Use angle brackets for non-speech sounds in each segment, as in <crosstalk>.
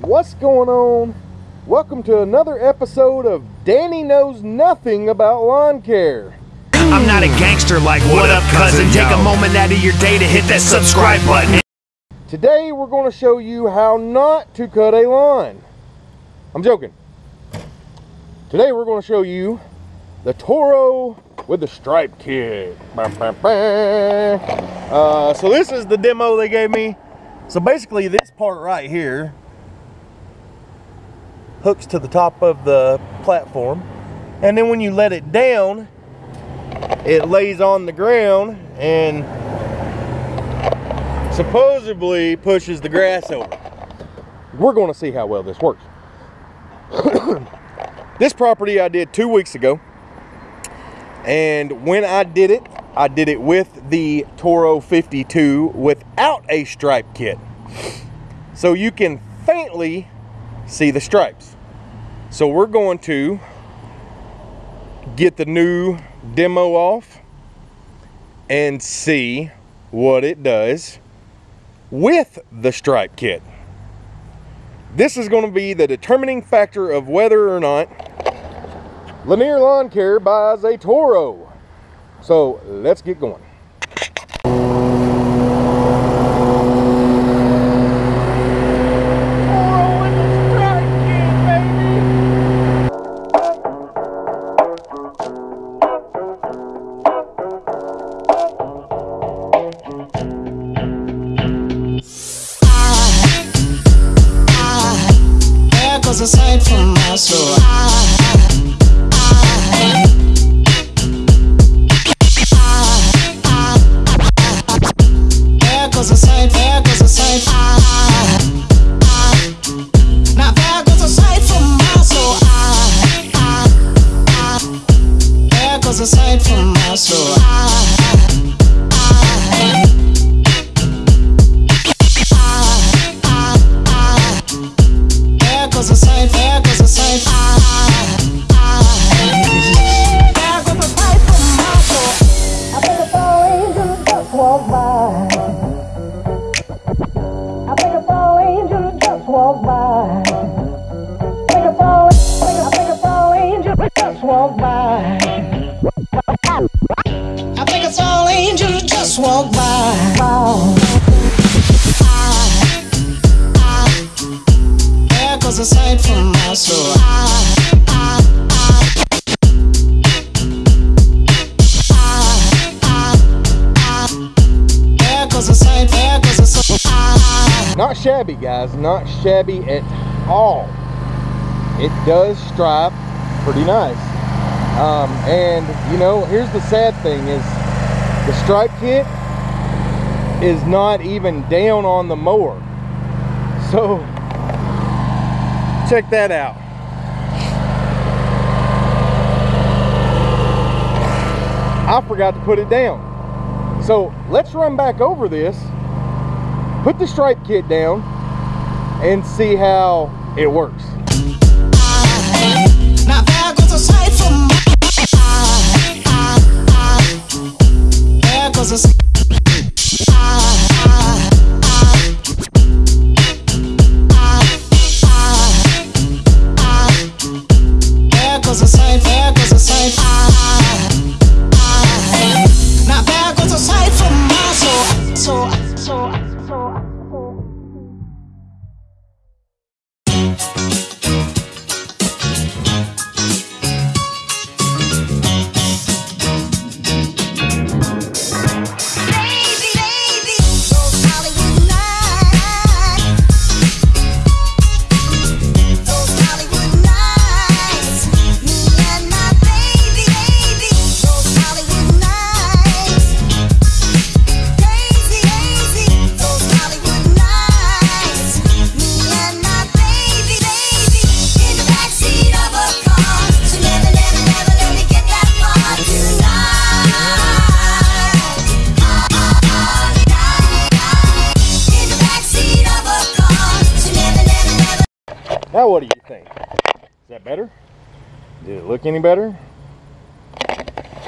What's going on? Welcome to another episode of Danny Knows Nothing About Lawn Care. I'm not a gangster like what up cousin Take a moment out of your day to hit that subscribe button Today we're going to show you how not to cut a lawn. I'm joking. Today we're going to show you the Toro with the stripe kit. Uh, so this is the demo they gave me. So basically this part right here hooks to the top of the platform. And then when you let it down, it lays on the ground and supposedly pushes the grass over. We're going to see how well this works. <coughs> this property I did two weeks ago. And when I did it, I did it with the Toro 52 without a stripe kit. So you can faintly see the stripes. So we're going to get the new demo off and see what it does with the stripe kit. This is going to be the determining factor of whether or not Lanier Lawn Care buys a Toro. So let's get going. Goes a sight from my soul. There There goes a sight, there goes a sight. There goes a sight from my soul. I think a angel just walked by. I think a fall angel just walked by. I think a I a angel just walked by. I think it's all angels just walk by. There from my soul. Sight. Not shabby, guys. Not shabby at all. It does stripe pretty nice. Um, and you know, here's the sad thing: is the stripe kit is not even down on the mower. So check that out. I forgot to put it down. So let's run back over this, put the stripe kit down, and see how it works. Now what do you think? Is that better? Did it look any better?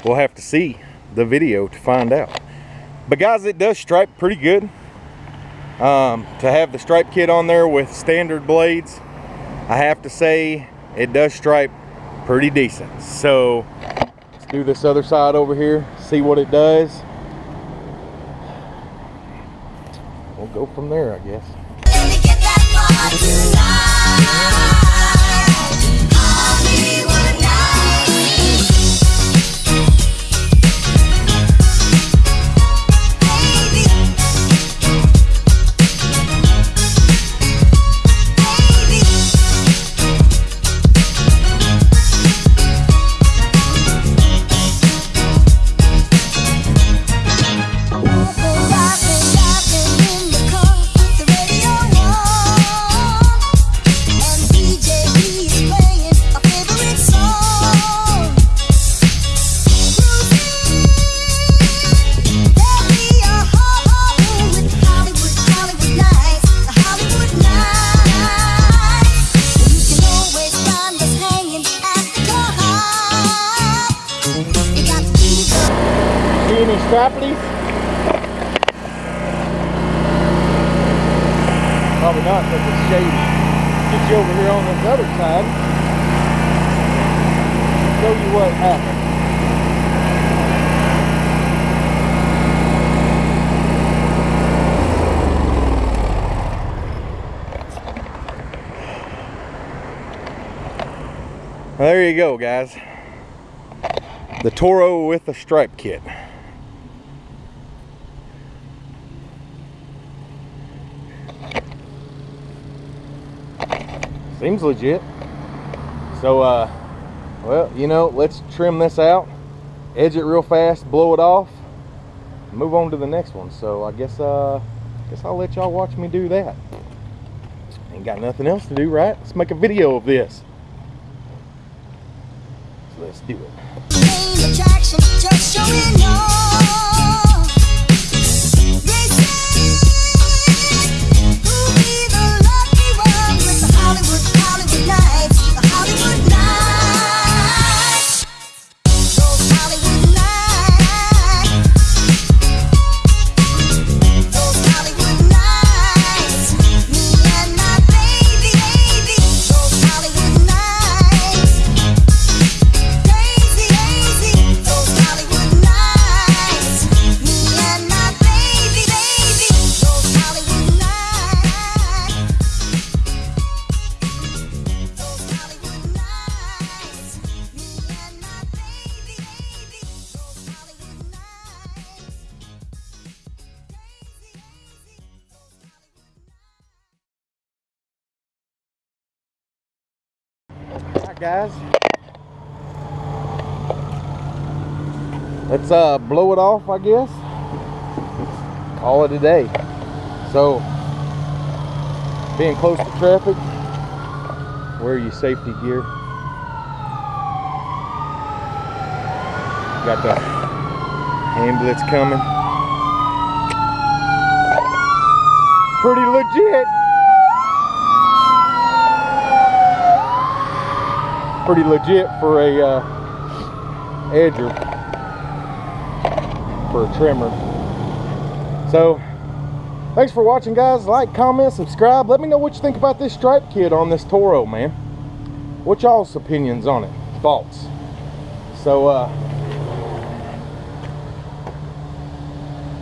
We'll have to see the video to find out. But guys, it does stripe pretty good. Um, to have the stripe kit on there with standard blades, I have to say it does stripe pretty decent. So let's do this other side over here, see what it does. We'll go from there, I guess. Let straplies? Probably not because it's shady. Get you over here on this other side. Show you what happened. There you go, guys. The Toro with the stripe kit. Seems legit. So, uh, well, you know, let's trim this out, edge it real fast, blow it off, move on to the next one. So I guess, uh, guess I'll let y'all watch me do that. Ain't got nothing else to do, right? Let's make a video of this. So let's do it. Guys. Let's uh blow it off I guess. Call it a day. So being close to traffic, wear your safety gear. Got the ambulance coming. Pretty legit. Pretty legit for a uh, edger. For a trimmer. So thanks for watching guys. Like comment subscribe. Let me know what you think about this stripe kit on this Toro man. What y'all's opinions on it? Thoughts? So uh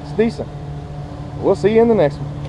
it's decent. We'll see you in the next one